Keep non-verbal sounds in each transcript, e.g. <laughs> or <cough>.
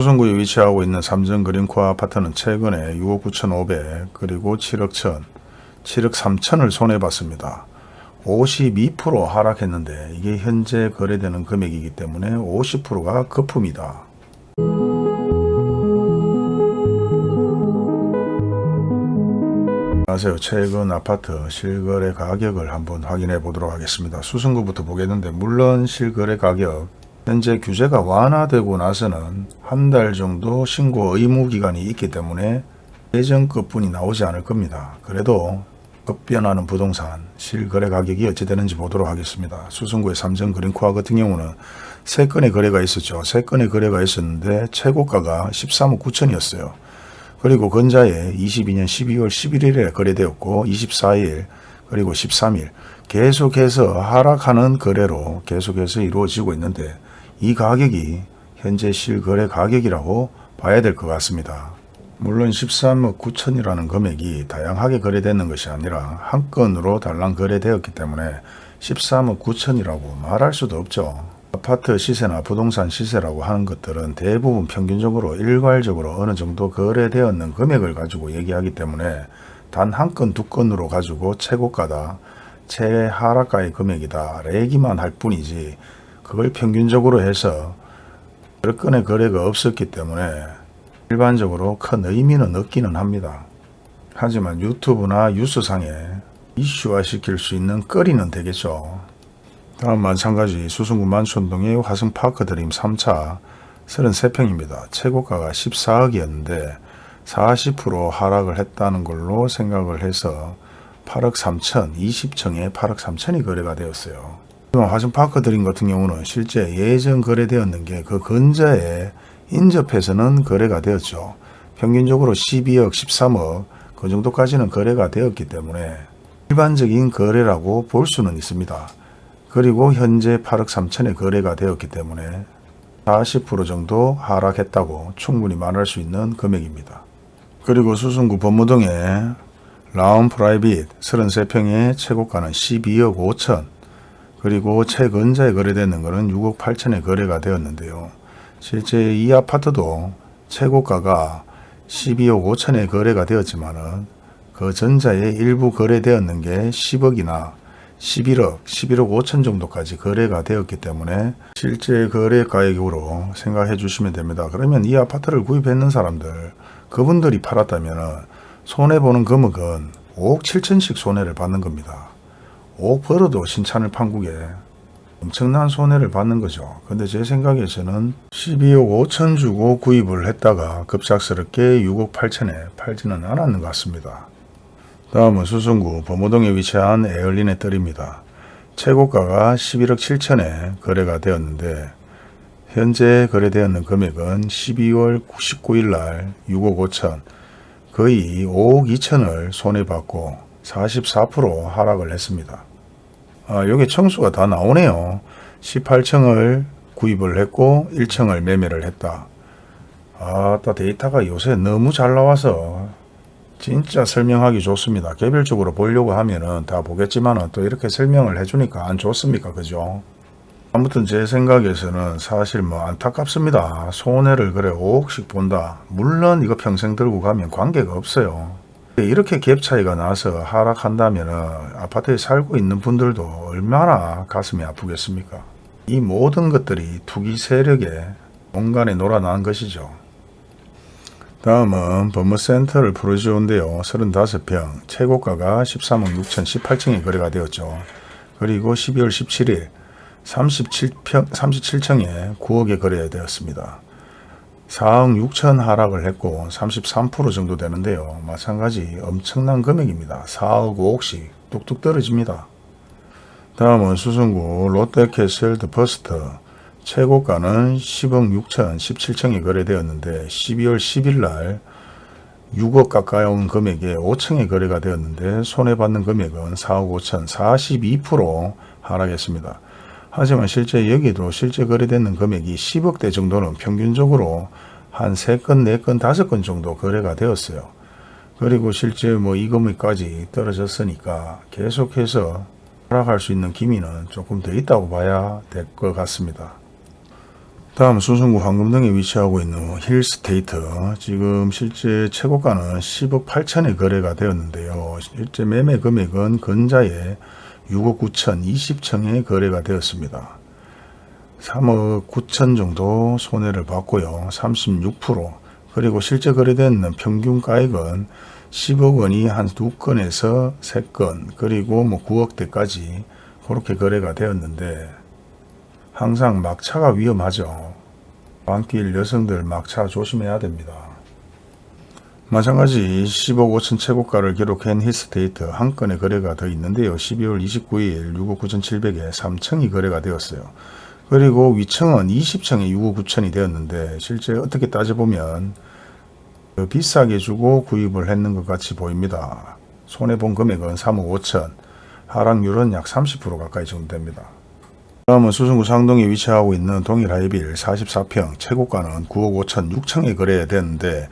수성구에 위치하고 있는 삼성 그린코아 아파트는 최근에 6억 9천5백 그리고 7억 1천 7억 3천을 손해봤습니다. 52% 하락했는데 이게 현재 거래되는 금액이기 때문에 50%가 거품이다. 안녕하세요. 최근 아파트 실거래 가격을 한번 확인해 보도록 하겠습니다. 수승구부터 보겠는데 물론 실거래 가격 현재 규제가 완화되고 나서는 한 달 정도 신고 의무 기간이 있기 때문에 예전급뿐이 나오지 않을 겁니다. 그래도 급변하는 부동산 실거래 가격이 어찌 되는지 보도록 하겠습니다. 수승구의 삼성 그린코아 같은 경우는 세 건의 거래가 있었죠. 세 건의 거래가 있었는데 최고가가 13억 9천이었어요. 그리고 근자에 22년 12월 11일에 거래되었고 24일 그리고 13일 계속해서 하락하는 거래로 계속해서 이루어지고 있는데 이 가격이 현재 실거래 가격이라고 봐야 될 것 같습니다. 물론 13억 9천이라는 금액이 다양하게 거래되는 것이 아니라 한 건으로 달랑 거래되었기 때문에 13억 9천이라고 말할 수도 없죠. 아파트 시세나 부동산 시세라고 하는 것들은 대부분 평균적으로 일괄적으로 어느 정도 거래되었는 금액을 가지고 얘기하기 때문에 단 한 건, 두 건으로 가지고 최고가다, 최하락가의 금액이다, 얘기만 할 뿐이지 그걸 평균적으로 해서 여러 건의 거래가 없었기 때문에 일반적으로 큰 의미는 없기는 합니다. 하지만 유튜브나 뉴스상에 이슈화 시킬 수 있는 거리는 되겠죠. 다음 마찬가지 수성구 만촌동의 화성파크 드림 3차 33평입니다. 최고가가 14억이었는데 40% 하락을 했다는 걸로 생각을 해서 8억 3천, 20층에 8억 3천이 거래가 되었어요. 화성파크 드림 같은 경우는 실제 예전 거래되었는 게 그 근자에 인접해서는 거래가 되었죠. 평균적으로 12억, 13억 그 정도까지는 거래가 되었기 때문에 일반적인 거래라고 볼 수는 있습니다. 그리고 현재 8억 3천에 거래가 되었기 때문에 40% 정도 하락했다고 충분히 말할 수 있는 금액입니다. 그리고 수승구 법무동의 라운 프라이빗 33평의 최고가는 12억 5천 그리고 최근자에 거래되는 것은 6억 8천에 거래가 되었는데요. 실제 이 아파트도 최고가가 12억 5천에 거래가 되었지만 은 그 전자에 일부 거래되었는 게 10억이나 11억, 11억 5천 정도까지 거래가 되었기 때문에 실제 거래 가격으로 생각해 주시면 됩니다. 그러면 이 아파트를 구입했는 사람들, 그분들이 팔았다면 손해보는 금액은 5억 7천씩 손해를 받는 겁니다. 5억 벌어도 신찬을 판국에 엄청난 손해를 받는 거죠. 근데 제 생각에서는 12억 5천 주고 구입을 했다가 급작스럽게 6억 8천에 팔지는 않았는 것 같습니다. 다음은 수성구 범호동에 위치한 에얼린의 뜰입니다. 최고가가 11억 7천에 거래가 되었는데 현재 거래되었는 금액은 12월 19일 날 6억 5천 거의 5억 2천을 손해받고 44% 하락을 했습니다. 아, 여기 청수가 다 나오네요. 18층을 구입을 했고 1층을 매매를 했다. 아따 데이터가 요새 너무 잘 나와서 진짜 설명하기 좋습니다. 개별적으로 보려고 하면은 다 보겠지만 또 이렇게 설명을 해주니까 안 좋습니까? 그죠? 아무튼 제 생각에서는 사실 뭐 안타깝습니다. 손해를 그래 5억씩 본다. 물론 이거 평생 들고 가면 관계가 없어요. 이렇게 갭 차이가 나서 하락한다면 아파트에 살고 있는 분들도 얼마나 가슴이 아프겠습니까? 이 모든 것들이 투기 세력의 공간에 놀아난 것이죠. 다음은 법무센터를 프로지온데요. 35평, 최고가가 13억 6천 18층에 거래가 되었죠. 그리고 12월 17일 37평, 37층에 9억에 거래되었습니다. 4억 6천 하락을 했고 33% 정도 되는데요. 마찬가지 엄청난 금액입니다. 4억 5억씩 뚝뚝 떨어집니다. 다음은 수성구 롯데캐슬 더 퍼스트 최고가는 10억 6천 17층에 거래되었는데 12월 10일 날 6억 가까이 온 금액에 5층에 거래가 되었는데 손해 봤는 금액은 4억 5천 42% 하락했습니다. 하지만 실제 여기도 실제 거래되는 금액이 10억대 정도는 평균적으로 한 3건, 4건, 5건 정도 거래가 되었어요. 그리고 실제 뭐 이 금액까지 떨어졌으니까 계속해서 하락할 수 있는 기미는 조금 더 있다고 봐야 될 것 같습니다. 다음 수성구 황금동에 위치하고 있는 힐스테이트 지금 실제 최고가는 10억 8천에 거래가 되었는데요. 실제 매매 금액은 근자에 6억 9천 20층에 거래가 되었습니다. 3억 9천 정도 손해를 봤고요. 36% 그리고 실제 거래된 평균 가액은 10억 원이 한 두 건에서 세 건 그리고 뭐 9억대까지 그렇게 거래가 되었는데 항상 막차가 위험하죠. 밤길 여성들 막차 조심해야 됩니다. 마찬가지 15억 5천 최고가를 기록한 히스테이트 한 건의 거래가 더 있는데요. 12월 29일 6억 9천7백에 3층이 거래가 되었어요. 그리고 위층은 20층에 6억 9천이 되었는데 실제 어떻게 따져보면 더 비싸게 주고 구입을 했는 것 같이 보입니다. 손해본 금액은 3억 5천, 하락률은 약 30% 가까이 정도 됩니다. 다음은 수성구 상동에 위치하고 있는 동일 하이빌 44평 최고가는 9억 5천 6층에 거래됐는데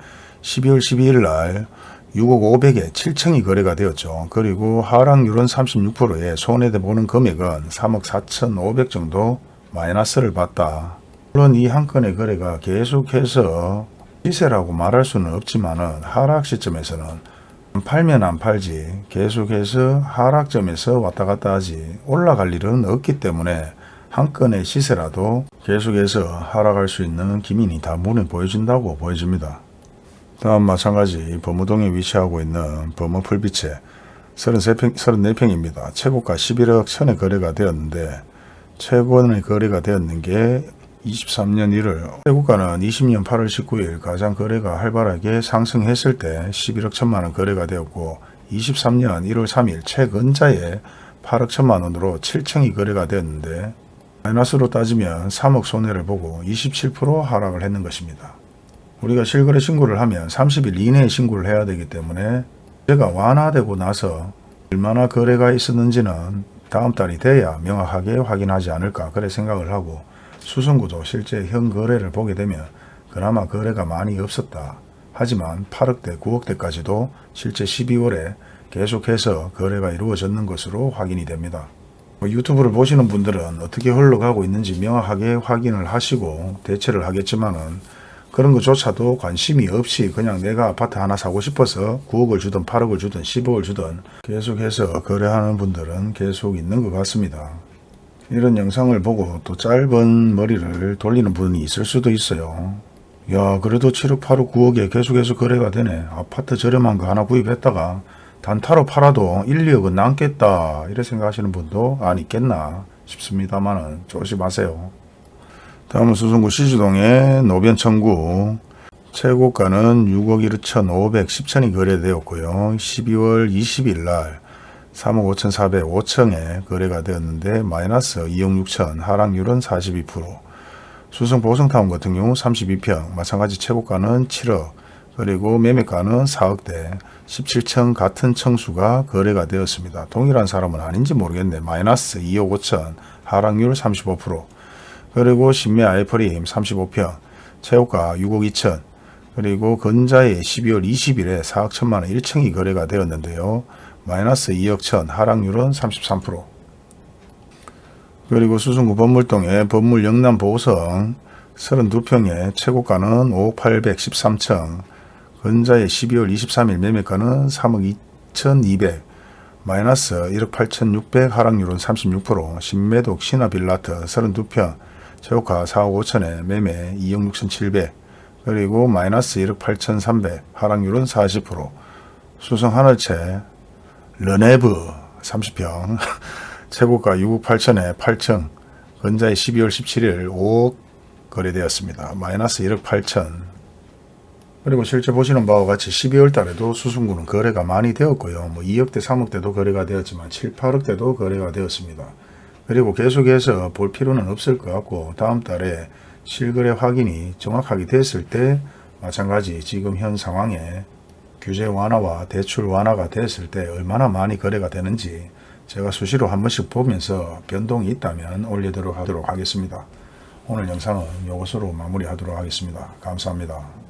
12월 12일 날 6억 5백에 7층이 거래가 되었죠. 그리고 하락률은 36%에 손해대 보는 금액은 3억 4천 5백 정도 마이너스를 봤다. 물론 이 한 건의 거래가 계속해서 시세라고 말할 수는 없지만 은 하락 시점에서는 안 팔면 안 팔지 계속해서 하락점에서 왔다 갔다 하지 올라갈 일은 없기 때문에 한 건의 시세라도 계속해서 하락할 수 있는 기민이 다 눈에 보여진다고 보여집니다. 다음 마찬가지 범우동에 위치하고 있는 범우 풀빛에 33평, 34평입니다. 최고가 11억 천에 거래가 되었는데 최고의 거래가 되었는 게 23년 1월 최고가는 20년 8월 19일 가장 거래가 활발하게 상승했을 때 11억 천만 원 거래가 되었고 23년 1월 3일 최근자에 8억 천만 원으로 7층이 거래가 되었는데 마이너스로 따지면 3억 손해를 보고 27% 하락을 했는 것입니다. 우리가 실거래 신고를 하면 30일 이내에 신고를 해야 되기 때문에 제가 완화되고 나서 얼마나 거래가 있었는지는 다음 달이 돼야 명확하게 확인하지 않을까 그래 생각을 하고 수성구도 실제 현 거래를 보게 되면 그나마 거래가 많이 없었다. 하지만 8억대 9억대까지도 실제 12월에 계속해서 거래가 이루어졌는 것으로 확인이 됩니다. 뭐 유튜브를 보시는 분들은 어떻게 흘러가고 있는지 명확하게 확인을 하시고 대처를 하겠지만은 그런 것조차도 관심이 없이 그냥 내가 아파트 하나 사고 싶어서 9억을 주든 8억을 주든 10억을 주든 계속해서 거래하는 분들은 계속 있는 것 같습니다. 이런 영상을 보고 또 짧은 머리를 돌리는 분이 있을 수도 있어요. 야 그래도 7억 8억 9억에 계속해서 거래가 되네. 아파트 저렴한 거 하나 구입했다가 단타로 팔아도 1, 2억은 남겠다 이래 생각하시는 분도 안 있겠나 싶습니다만 조심하세요. 다음은 수성구 시주동의 노변 청구 최고가는 6억 1천 510천이 거래되었고요. 12월 20일 날 3억 5천4백 5층에 거래가 되었는데 마이너스 2억 6천 하락률은 42% 수성 보성타운 같은 경우 32평 마찬가지 최고가는 7억 그리고 매매가는 4억대 17층 같은 층수가 거래가 되었습니다. 동일한 사람은 아닌지 모르겠네. 마이너스 2억 5천 하락률 35% 그리고 신매 아이프림 35평 최고가 6억 2천 그리고 근자에 12월 20일에 4억 1천만원 1층이 거래가 되었는데요. 마이너스 2억 천 하락률은 33% 그리고 수성구 법물동의 법물 영남 보성 32평의 최고가는 5억 813층 근자의 12월 23일 매매가는 3억 2200 마이너스 1억 8600 하락률은 36% 신매독 신화빌라트 32평 최고가 4억 5천에 매매 2억 6700 그리고 마이너스 1억 8300 하락률은 40% 수성 하늘채 르네브 30평 <laughs> 최고가 6억 8천에 8층 근자의 12월 17일 5억 거래되었습니다. 마이너스 1억 8천 그리고 실제 보시는 바와 같이 12월 달에도 수승구는 거래가 많이 되었고요. 뭐 2억대 3억대도 거래가 되었지만 7, 8억대도 거래가 되었습니다. 그리고 계속해서 볼 필요는 없을 것 같고 다음 달에 실거래 확인이 정확하게 됐을 때 마찬가지 지금 현 상황에 규제 완화와 대출 완화가 됐을 때 얼마나 많이 거래가 되는지 제가 수시로 한 번씩 보면서 변동이 있다면 올리도록 하도록 하겠습니다. 오늘 영상은 이것으로 마무리하도록 하겠습니다. 감사합니다.